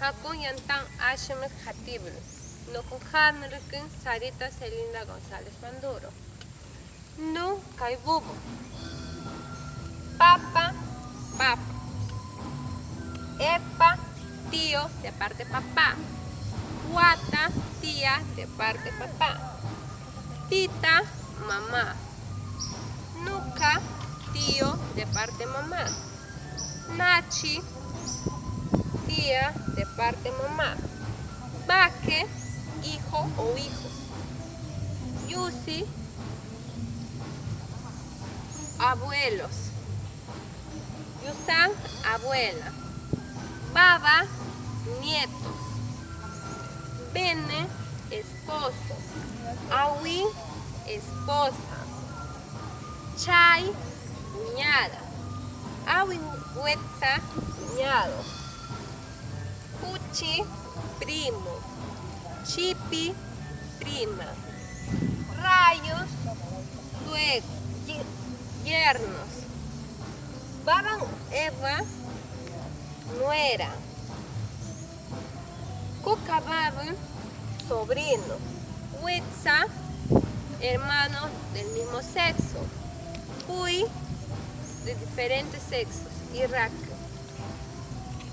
Hakun Yantan Ashmet Hatibl. No con Hanrikin Sarita Celinda González Manduro. No Caibubo. Papa, papa. Epa, tío de parte papá. Guata, tía de parte papá. Tita, mamá. Nuca, tío de parte mamá. Nachi, tía de parte mamá. Baque, hijo o hijos. Yusi, abuelos. Yusan, abuela. Baba, nietos. Bene, esposo. Awi, esposa. Chay, cuñada. Huetza, cuñado. Puchi, primo. Chipi, prima. Rayos, suegros, yernos. Baban Eva, nuera. Cucababan, sobrino. Huetza, hermanos del mismo sexo. Puy, de diferentes sexos, Irak.